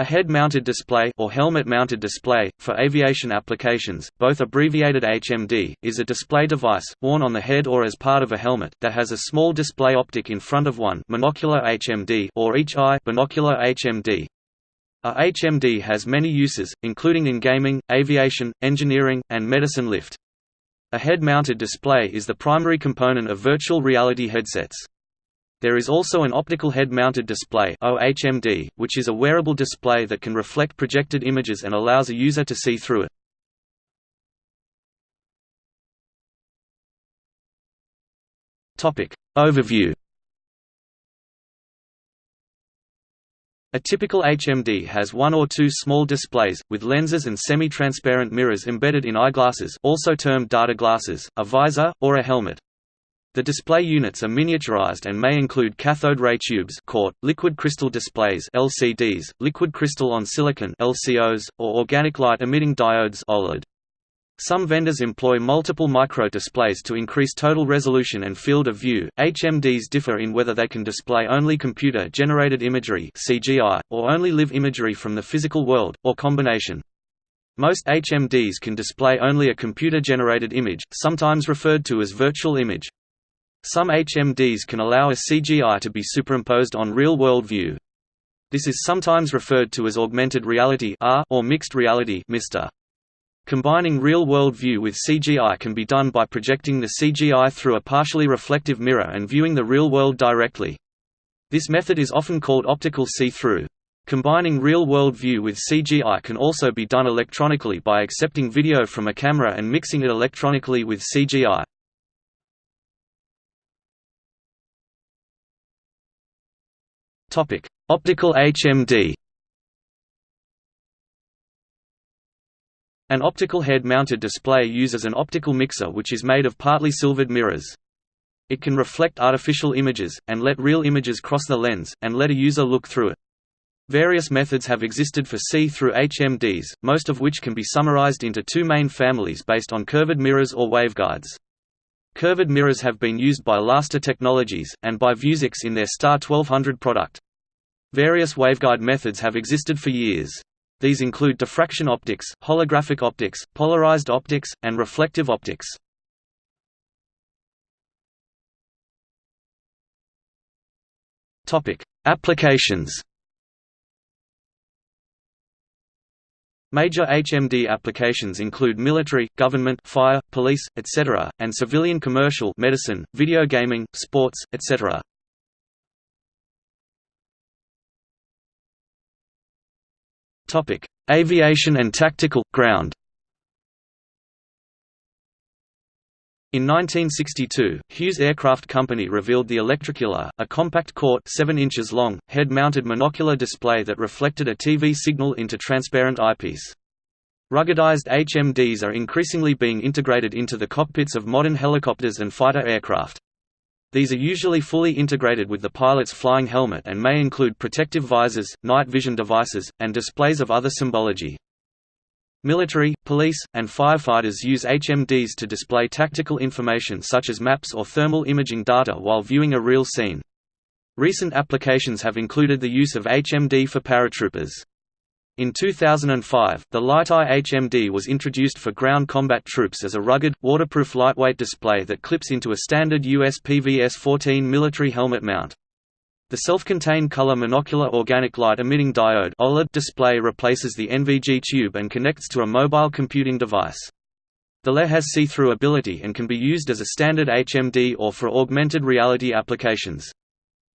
A head-mounted display or helmet-mounted display, for aviation applications, both abbreviated HMD, is a display device, worn on the head or as part of a helmet, that has a small display optic in front of one monocular HMD or each eye binocular HMD. A HMD has many uses, including in gaming, aviation, engineering, and medicine lift. A head-mounted display is the primary component of virtual reality headsets. There is also an optical head-mounted display OHMD, which is a wearable display that can reflect projected images and allows a user to see through it. Topic. Overview A typical HMD has one or two small displays, with lenses and semi-transparent mirrors embedded in eyeglasses also termed data glasses, a visor, or a helmet. The display units are miniaturized and may include cathode ray tubes CRT, liquid crystal displays LCDs, liquid crystal on silicon LCoS, or organic light emitting diodes OLED. Some vendors employ multiple micro-displays to increase total resolution and field of view. HMDs differ in whether they can display only computer-generated imagery (CGI) or only live imagery from the physical world, or combination. Most HMDs can display only a computer-generated image, sometimes referred to as virtual image. Some HMDs can allow a CGI to be superimposed on real-world view. This is sometimes referred to as augmented reality or mixed reality. Combining real-world view with CGI can be done by projecting the CGI through a partially reflective mirror and viewing the real world directly. This method is often called optical see-through. Combining real-world view with CGI can also be done electronically by accepting video from a camera and mixing it electronically with CGI. Topic: Optical HMD. An optical head-mounted display uses an optical mixer which is made of partly silvered mirrors. It can reflect artificial images, and let real images cross the lens, and let a user look through it. Various methods have existed for see-through HMDs, most of which can be summarized into two main families based on curved mirrors or waveguides. Curved mirrors have been used by Laster Technologies, and by Vuzix in their Star 1200 product. Various waveguide methods have existed for years. These include diffraction optics, holographic optics, polarized optics, and reflective optics. Applications Major HMD applications include military, government, fire, police, etc., and civilian commercial medicine, video gaming, sports, etc. Aviation and tactical ground. In 1962, Hughes Aircraft Company revealed the Electrocular, a compact quart 7 inches long, head-mounted monocular display that reflected a TV signal into transparent eyepiece. Ruggedized HMDs are increasingly being integrated into the cockpits of modern helicopters and fighter aircraft. These are usually fully integrated with the pilot's flying helmet and may include protective visors, night vision devices, and displays of other symbology. Military, police, and firefighters use HMDs to display tactical information such as maps or thermal imaging data while viewing a real scene. Recent applications have included the use of HMD for paratroopers. In 2005, the LiteEye HMD was introduced for ground combat troops as a rugged, waterproof lightweight display that clips into a standard US PVS-14 military helmet mount. The self-contained color monocular organic light emitting diode OLED display replaces the NVG tube and connects to a mobile computing device. The LE has see-through ability and can be used as a standard HMD or for augmented reality applications.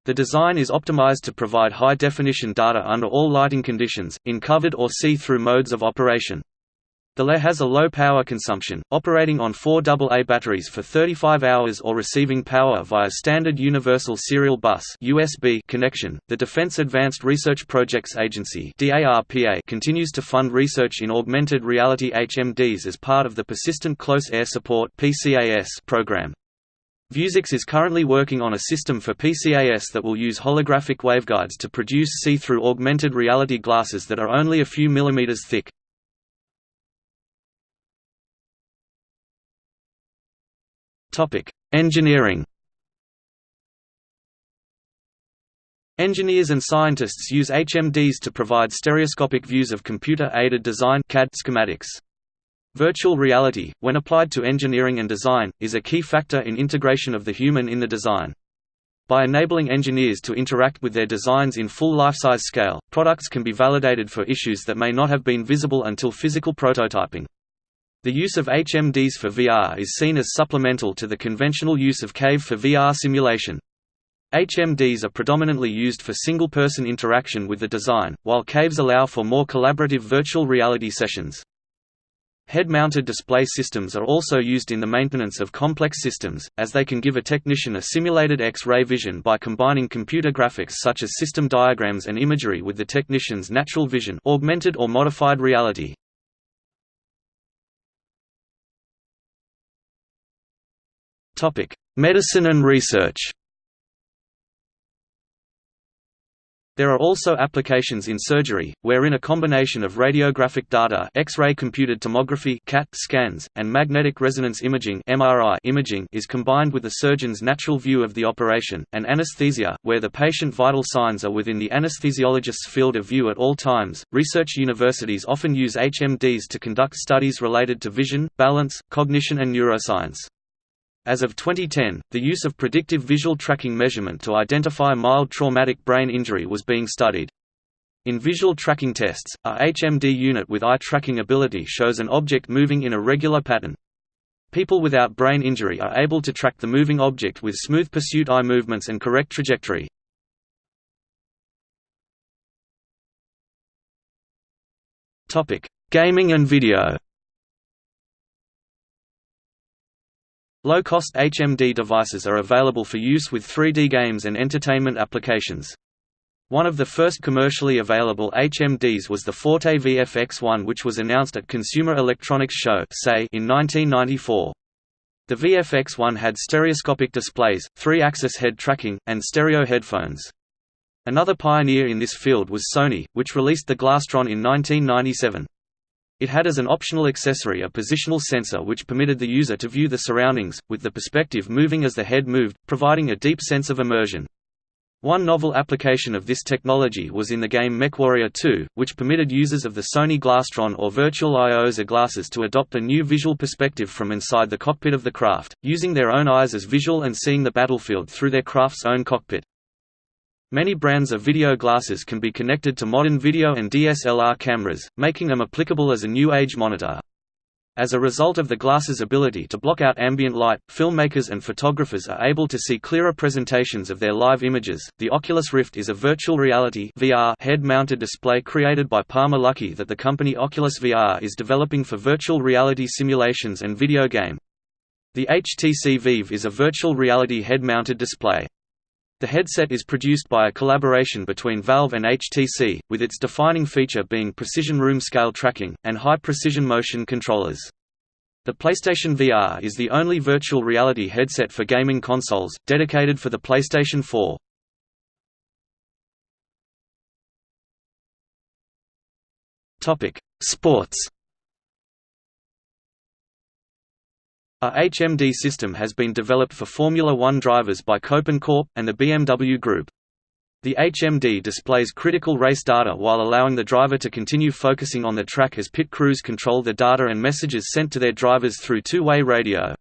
The design is optimized to provide high-definition data under all lighting conditions, in covered or see-through modes of operation. The LE has a low power consumption, operating on four AA batteries for 35 hours or receiving power via standard Universal Serial Bus (USB) connection. The Defense Advanced Research Projects Agency (DARPA) continues to fund research in augmented reality HMDs as part of the Persistent Close Air Support (PCAS) program. Vuzix is currently working on a system for PCAS that will use holographic waveguides to produce see-through augmented reality glasses that are only a few millimeters thick. Engineering. Engineers and scientists use HMDs to provide stereoscopic views of computer-aided design CAD schematics. Virtual reality, when applied to engineering and design, is a key factor in integration of the human in the design. By enabling engineers to interact with their designs in full life-size scale, products can be validated for issues that may not have been visible until physical prototyping. The use of HMDs for VR is seen as supplemental to the conventional use of CAVE for VR simulation. HMDs are predominantly used for single-person interaction with the design, while CAVEs allow for more collaborative virtual reality sessions. Head-mounted display systems are also used in the maintenance of complex systems, as they can give a technician a simulated X-ray vision by combining computer graphics such as system diagrams and imagery with the technician's natural vision augmented or modified reality. Medicine and research There are also applications in surgery, wherein a combination of radiographic data X-ray computed tomography CAT scans, and magnetic resonance imaging MRI imaging is combined with the surgeon's natural view of the operation, and anesthesia, where the patient vital signs are within the anesthesiologist's field of view at all times. Research universities often use HMDs to conduct studies related to vision, balance, cognition and neuroscience. As of 2010, the use of predictive visual tracking measurement to identify mild traumatic brain injury was being studied. In visual tracking tests, a HMD unit with eye tracking ability shows an object moving in a regular pattern. People without brain injury are able to track the moving object with smooth pursuit eye movements and correct trajectory. Gaming and video Low-cost HMD devices are available for use with 3D games and entertainment applications. One of the first commercially available HMDs was the Forte VFX1 which was announced at Consumer Electronics Show in 1994. The VFX1 had stereoscopic displays, three-axis head tracking, and stereo headphones. Another pioneer in this field was Sony, which released the Glastron in 1997. It had as an optional accessory a positional sensor which permitted the user to view the surroundings, with the perspective moving as the head moved, providing a deep sense of immersion. One novel application of this technology was in the game MechWarrior 2, which permitted users of the Sony Glastron or Virtual IOSA glasses to adopt a new visual perspective from inside the cockpit of the craft, using their own eyes as visual and seeing the battlefield through their craft's own cockpit. Many brands of video glasses can be connected to modern video and DSLR cameras, making them applicable as a new age monitor. As a result of the glass's ability to block out ambient light, filmmakers and photographers are able to see clearer presentations of their live images. The Oculus Rift is a virtual reality (VR) head-mounted display created by Palmer Luckey that the company Oculus VR is developing for virtual reality simulations and video game. The HTC Vive is a virtual reality head-mounted display. The headset is produced by a collaboration between Valve and HTC, with its defining feature being precision room scale tracking, and high-precision motion controllers. The PlayStation VR is the only virtual reality headset for gaming consoles, dedicated for the PlayStation 4. Sports A HMD system has been developed for Formula One drivers by Kopin Corp. and the BMW Group. The HMD displays critical race data while allowing the driver to continue focusing on the track as pit crews control the data and messages sent to their drivers through two-way radio.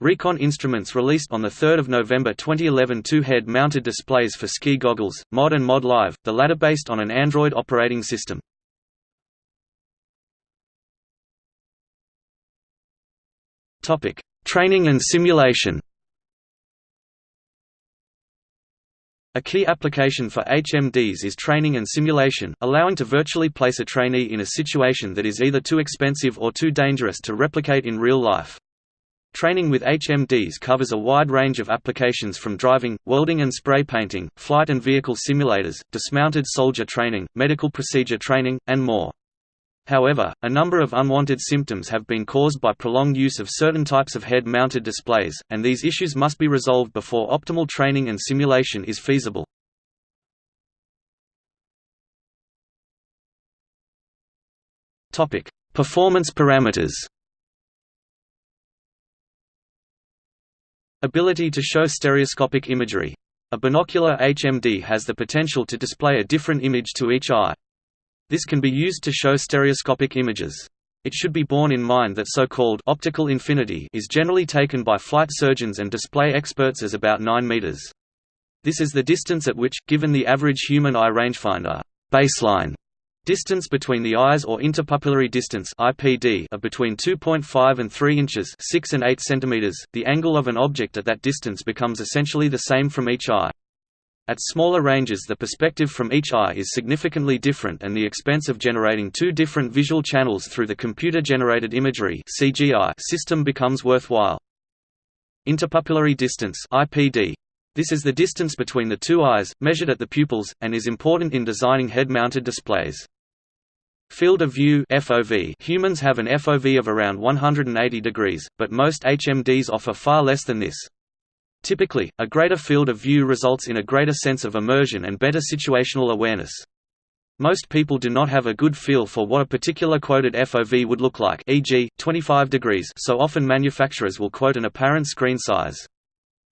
Recon Instruments released on 3 November 2011 two head-mounted displays for ski goggles, Mod and Mod Live, the latter based on an Android operating system. Topic: Training and simulation. A key application for HMDs is training and simulation, allowing to virtually place a trainee in a situation that is either too expensive or too dangerous to replicate in real life. Training with HMDs covers a wide range of applications from driving, welding and spray painting, flight and vehicle simulators, dismounted soldier training, medical procedure training, and more. However, a number of unwanted symptoms have been caused by prolonged use of certain types of head-mounted displays, and these issues must be resolved before optimal training and simulation is feasible. Performance parameters Ability to show stereoscopic imagery A binocular HMD has the potential to display a different image to each eye. This can be used to show stereoscopic images. It should be borne in mind that so-called optical infinity is generally taken by flight surgeons and display experts as about 9 meters. This is the distance at which, given the average human eye rangefinder baseline Distance between the eyes or interpupillary distance IPD of between 2.5 and 3 inches 6 and 8 centimeters, the angle of an object at that distance becomes essentially the same from each eye. At smaller ranges the perspective from each eye is significantly different and the expense of generating two different visual channels through the computer-generated imagery system becomes worthwhile. Interpupillary distance IPD this is the distance between the two eyes, measured at the pupils, and is important in designing head-mounted displays. Field of view FOV Humans have an FOV of around 180 degrees, but most HMDs offer far less than this. Typically, a greater field of view results in a greater sense of immersion and better situational awareness. Most people do not have a good feel for what a particular quoted FOV would look like e.g., 25 degrees so often manufacturers will quote an apparent screen size.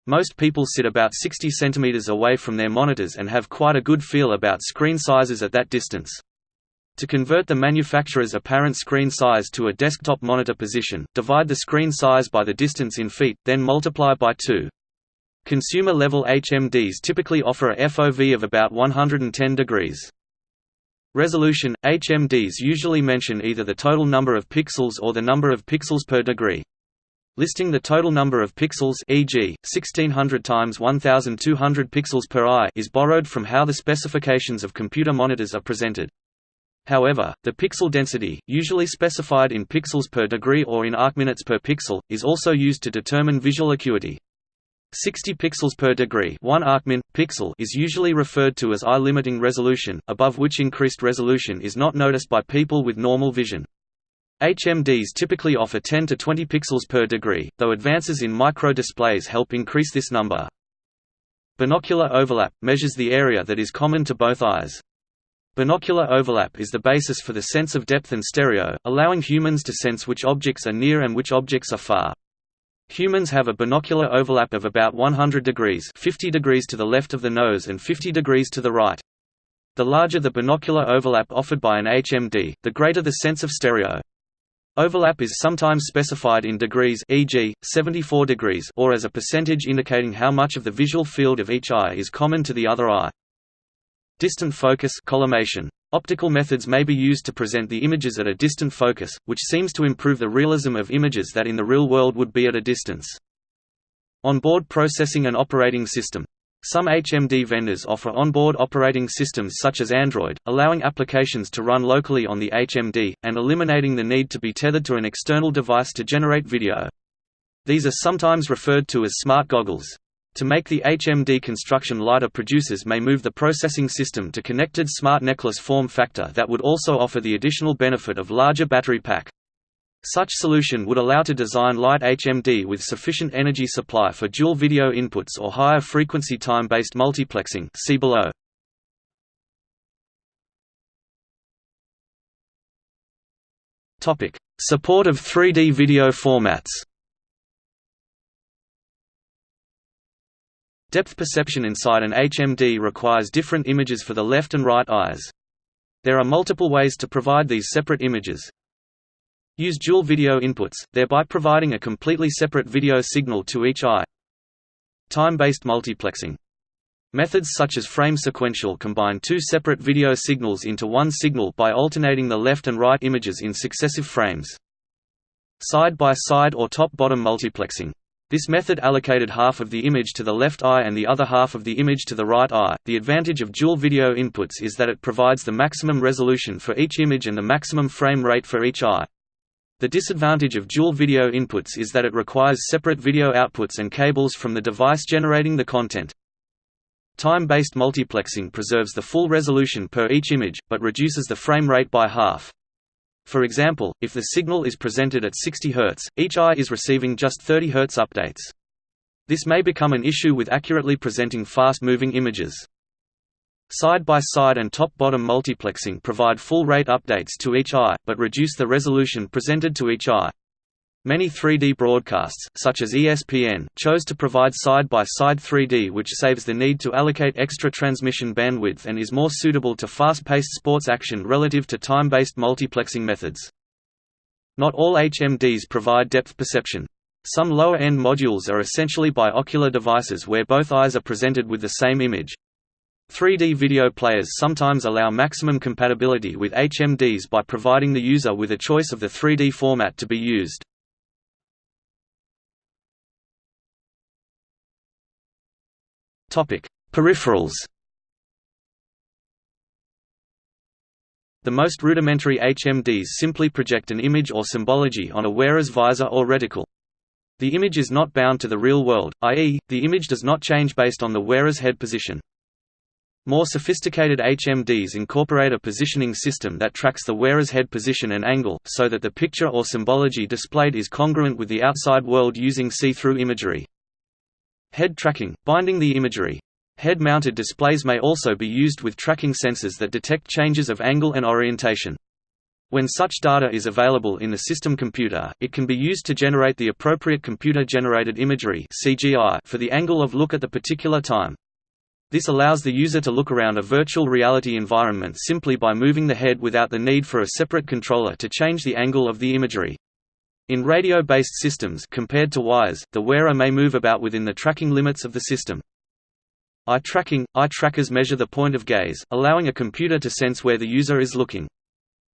Most people sit about 60 cm away from their monitors and have quite a good feel about screen sizes at that distance. To convert the manufacturer's apparent screen size to a desktop monitor position, divide the screen size by the distance in feet, then multiply by 2. Consumer-level HMDs typically offer a FOV of about 110 degrees. Resolution – HMDs usually mention either the total number of pixels or the number of pixels per degree. Listing the total number of pixels e.g., 1600 times 1200 pixels per eye is borrowed from how the specifications of computer monitors are presented. However, the pixel density, usually specified in pixels per degree or in arcminutes per pixel, is also used to determine visual acuity. 60 pixels per degree 1 arcmin, pixel is usually referred to as eye-limiting resolution, above which increased resolution is not noticed by people with normal vision. HMDs typically offer 10 to 20 pixels per degree, though advances in micro-displays help increase this number. Binocular overlap – measures the area that is common to both eyes. Binocular overlap is the basis for the sense of depth and stereo, allowing humans to sense which objects are near and which objects are far. Humans have a binocular overlap of about 100 degrees 50 degrees to the left of the nose and 50 degrees to the right. The larger the binocular overlap offered by an HMD, the greater the sense of stereo. Overlap is sometimes specified in degrees e.g., 74 degrees or as a percentage indicating how much of the visual field of each eye is common to the other eye. Distant focus collimation. Optical methods may be used to present the images at a distant focus, which seems to improve the realism of images that in the real world would be at a distance. Onboard processing and operating system. Some HMD vendors offer onboard operating systems such as Android, allowing applications to run locally on the HMD, and eliminating the need to be tethered to an external device to generate video. These are sometimes referred to as smart goggles. To make the HMD construction lighter producers may move the processing system to connected smart necklace form factor that would also offer the additional benefit of larger battery pack. Such solution would allow to design light HMD with sufficient energy supply for dual video inputs or higher frequency time-based multiplexing see below. Support of 3D video formats Depth perception inside an HMD requires different images for the left and right eyes. There are multiple ways to provide these separate images. Use dual video inputs, thereby providing a completely separate video signal to each eye. Time-based multiplexing. Methods such as frame sequential combine two separate video signals into one signal by alternating the left and right images in successive frames. Side-by-side -side or top-bottom multiplexing. This method allocated half of the image to the left eye and the other half of the image to the right eye. The advantage of dual video inputs is that it provides the maximum resolution for each image and the maximum frame rate for each eye. The disadvantage of dual video inputs is that it requires separate video outputs and cables from the device generating the content. Time-based multiplexing preserves the full resolution per each image, but reduces the frame rate by half. For example, if the signal is presented at 60 Hz, each eye is receiving just 30 Hz updates. This may become an issue with accurately presenting fast-moving images. Side-by-side -side and top-bottom multiplexing provide full rate updates to each eye, but reduce the resolution presented to each eye. Many 3D broadcasts, such as ESPN, chose to provide side-by-side -side 3D which saves the need to allocate extra transmission bandwidth and is more suitable to fast-paced sports action relative to time-based multiplexing methods. Not all HMDs provide depth perception. Some lower-end modules are essentially biocular devices where both eyes are presented with the same image. 3D video players sometimes allow maximum compatibility with HMDs by providing the user with a choice of the 3D format to be used. Peripherals The most rudimentary HMDs simply project an image or symbology on a wearer's visor or reticle. The image is not bound to the real world, i.e., the image does not change based on the wearer's head position. More sophisticated HMDs incorporate a positioning system that tracks the wearer's head position and angle, so that the picture or symbology displayed is congruent with the outside world using see-through imagery. Head tracking, binding the imagery. Head-mounted displays may also be used with tracking sensors that detect changes of angle and orientation. When such data is available in the system computer, it can be used to generate the appropriate computer-generated imagery for the angle of look at the particular time. This allows the user to look around a virtual reality environment simply by moving the head without the need for a separate controller to change the angle of the imagery. In radio-based systems compared to wires, the wearer may move about within the tracking limits of the system. Eye tracking – Eye trackers measure the point of gaze, allowing a computer to sense where the user is looking.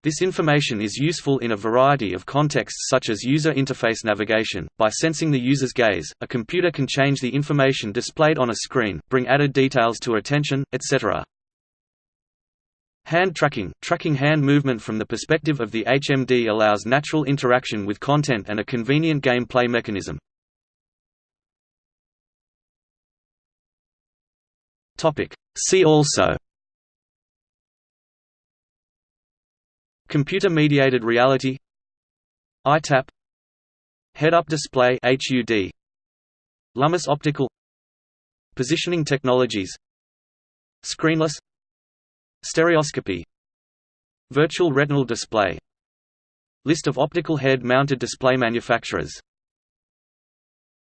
This information is useful in a variety of contexts such as user interface navigation. By sensing the user's gaze, a computer can change the information displayed on a screen, bring added details to attention, etc. Hand tracking – Tracking hand movement from the perspective of the HMD allows natural interaction with content and a convenient gameplay mechanism. See also Computer-mediated reality EyeTap Head-up display HUD Lumus optical Positioning technologies Screenless Stereoscopy Virtual retinal display List of optical head-mounted display manufacturers